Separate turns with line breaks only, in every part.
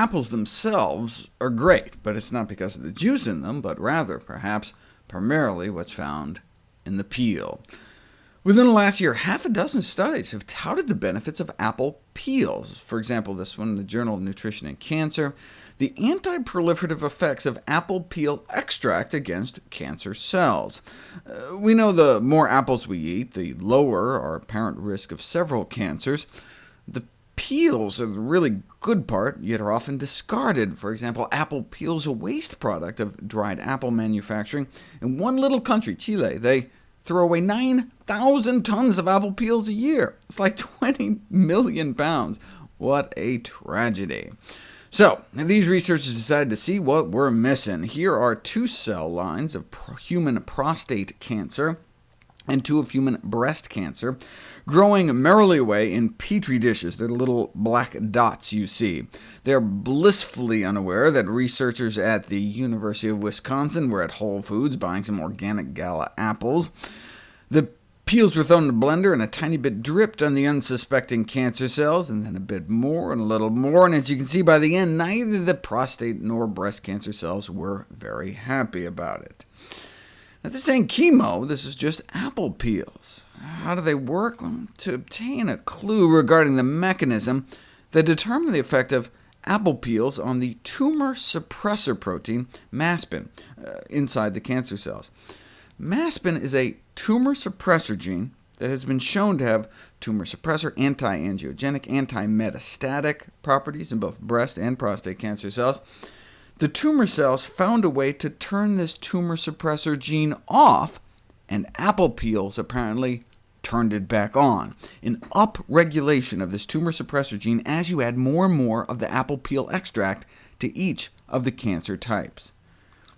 apples themselves are great, but it's not because of the juice in them, but rather, perhaps, primarily what's found in the peel. Within the last year, half a dozen studies have touted the benefits of apple peels. For example, this one in the Journal of Nutrition and Cancer, the anti-proliferative effects of apple peel extract against cancer cells. Uh, we know the more apples we eat, the lower our apparent risk of several cancers. The peels are the really good part, yet are often discarded. For example, apple peels a waste product of dried apple manufacturing. In one little country, Chile, they throw away 9,000 tons of apple peels a year. It's like 20 million pounds. What a tragedy. So, these researchers decided to see what we're missing. Here are two cell lines of human prostate cancer and two of human breast cancer, growing merrily away in petri dishes. They're the little black dots you see. They're blissfully unaware that researchers at the University of Wisconsin were at Whole Foods buying some organic gala apples. The peels were thrown in a blender, and a tiny bit dripped on the unsuspecting cancer cells, and then a bit more and a little more, and as you can see by the end, neither the prostate nor breast cancer cells were very happy about it. Now, this ain't chemo, this is just apple peels. How do they work? Well, to obtain a clue regarding the mechanism that determine the effect of apple peels on the tumor suppressor protein, maspin, uh, inside the cancer cells. Maspin is a tumor suppressor gene that has been shown to have tumor suppressor, anti-angiogenic, anti-metastatic properties in both breast and prostate cancer cells. The tumor cells found a way to turn this tumor suppressor gene off, and apple peels apparently turned it back on, an upregulation of this tumor suppressor gene as you add more and more of the apple peel extract to each of the cancer types.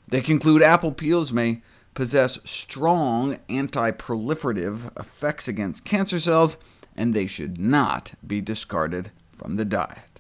They conclude apple peels may possess strong anti-proliferative effects against cancer cells, and they should not be discarded from the diet.